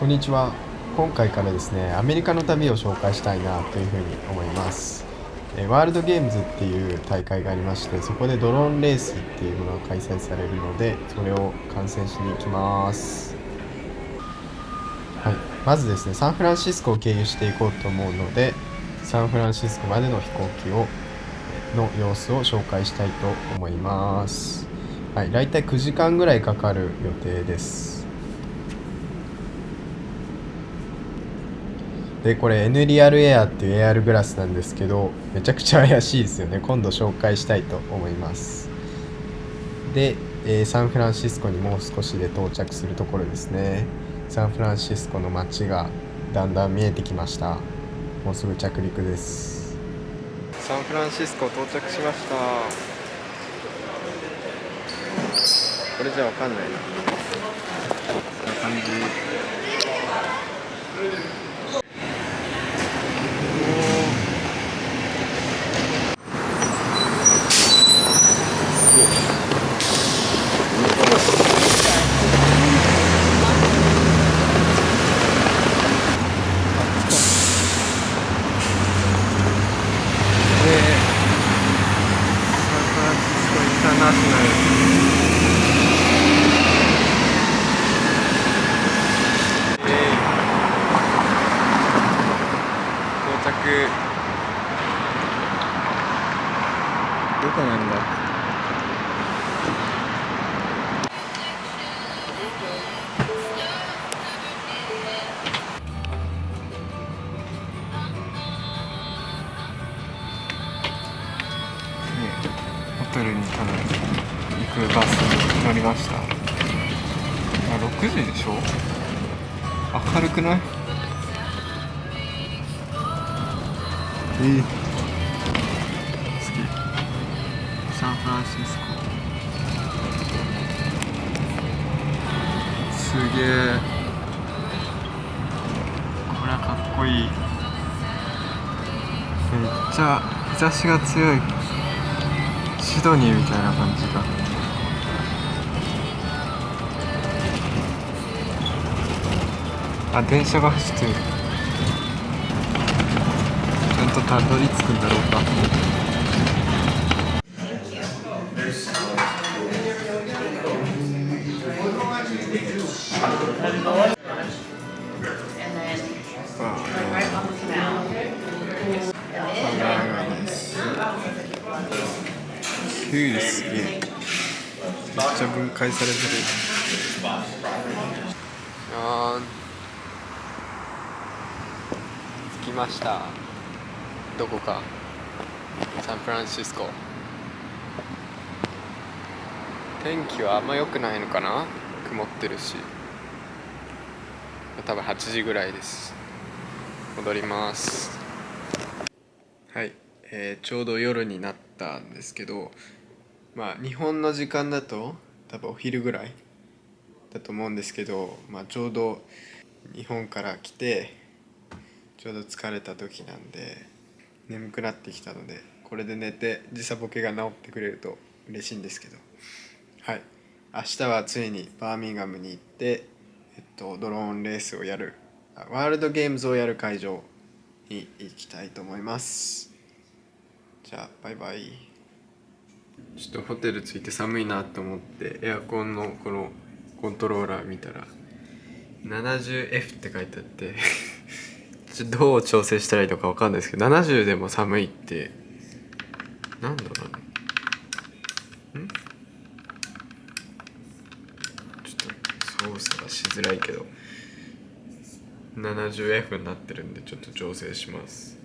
こんにちは。今回からですねアメリカの旅を紹介したいなというふうに思います。えワールドゲームズっていう大会がありましてそこでドローンレースっていうものが開催されるのでそれを観戦しに行きます。はい。まずですねサンフランシスコを経由していこうと思うのでサンフランシスコまでの飛行機をの様子を紹介したいと思います。はい。大体9時間ぐらいかかる予定です。でこれ N リアルエアっていうエアルグラスなんですけどめちゃくちゃ怪しいですよね。今度紹介したいと思います。で、えー、サンフランシスコにもう少しで到着するところですね。サンフランシスコの街がだんだん見えてきました。もうすぐ着陸です。サンフランシスコ到着しました。これじゃわかんないな。こんな感じ。どこなんだ？ホテルに多分行くバスに乗りました。あ6時でしょ？明るくない？え。ーサンフランシスコすげえ。これはかっこいいめっちゃ日差しが強いシドニーみたいな感じがあ電車が走ってるちゃんとたどり着くんだろうか。キュウリす。げえめっちゃ分解されてるあー着きましたどこか？サンフランシスコ。天気はあんま良くないのかな？曇ってるし。多分8時ぐらいです。戻ります。はい、えー、ちょうど夜になったんですけどまあ日本の時間だと多分お昼ぐらいだと思うんですけど、まあ、ちょうど日本から来てちょうど疲れた時なんで眠くなってきたのでこれで寝て時差ボケが治ってくれると嬉しいんですけど。はい。明日はついにバーミンガムに行って、えっと、ドローンレースをやるワールドゲームズをやる会場に行きたいと思います。じゃあバイバイ。ちょっとホテル着いて寒いなと思ってエアコンのこのコントローラー見たら 70F って書いてあって。ちょどう調整したらいいのか分かんないですけど70でも寒いってなんだろうね。ん？ちょっと操作がしづらいけど 70F になってるんでちょっと調整します。